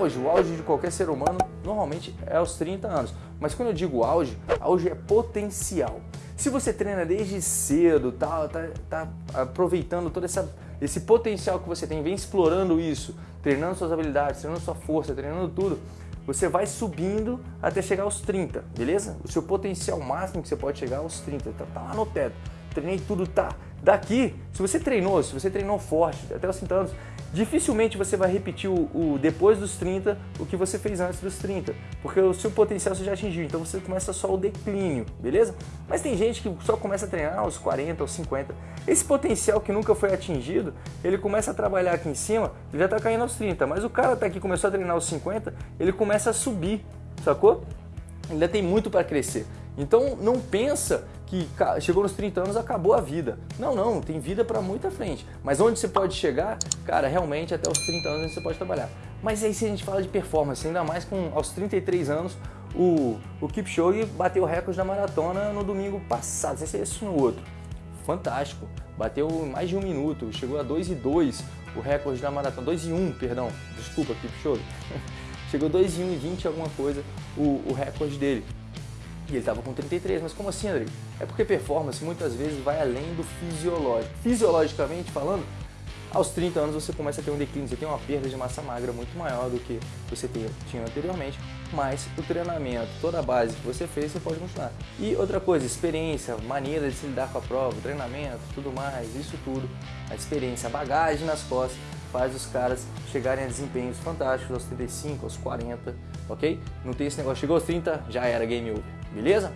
auge, o auge de qualquer ser humano normalmente é aos 30 anos. Mas quando eu digo auge, auge é potencial. Se você treina desde cedo, tá, tá, tá aproveitando todo essa, esse potencial que você tem, vem explorando isso, treinando suas habilidades, treinando sua força, treinando tudo, você vai subindo até chegar aos 30, beleza? O seu potencial máximo que você pode chegar aos 30, tá, tá lá no teto. Treinei tudo, tá. Daqui, se você treinou, se você treinou forte até os 30 anos, dificilmente você vai repetir o, o, depois dos 30 o que você fez antes dos 30, porque o seu potencial você já atingiu, então você começa só o declínio, beleza? Mas tem gente que só começa a treinar aos 40, aos 50. Esse potencial que nunca foi atingido, ele começa a trabalhar aqui em cima, ele já está caindo aos 30, mas o cara tá aqui começou a treinar aos 50, ele começa a subir, sacou? Ainda tem muito para crescer. Então não pensa que chegou nos 30 anos acabou a vida. Não, não, tem vida para muita frente. Mas onde você pode chegar, cara, realmente até os 30 anos você pode trabalhar. Mas aí se a gente fala de performance, ainda mais com aos 33 anos, o, o Kipchoge bateu o recorde da maratona no domingo passado, não sei se é esse no outro. Fantástico, bateu mais de um minuto, chegou a 2 e 2 o recorde da maratona, 2 e 1, perdão, desculpa Kipchoge. chegou 2 e 1 e 20 alguma coisa o, o recorde dele. E ele estava com 33, mas como assim, André? É porque performance muitas vezes vai além do fisiológico. Fisiologicamente falando, aos 30 anos você começa a ter um declínio, você tem uma perda de massa magra muito maior do que você tinha anteriormente, mas o treinamento, toda a base que você fez, você pode continuar. E outra coisa, experiência, maneira de se lidar com a prova, treinamento, tudo mais, isso tudo, a experiência, a bagagem nas costas, faz os caras chegarem a desempenhos fantásticos aos 35, aos 40, ok? Não tem esse negócio, chegou aos 30, já era game over beleza?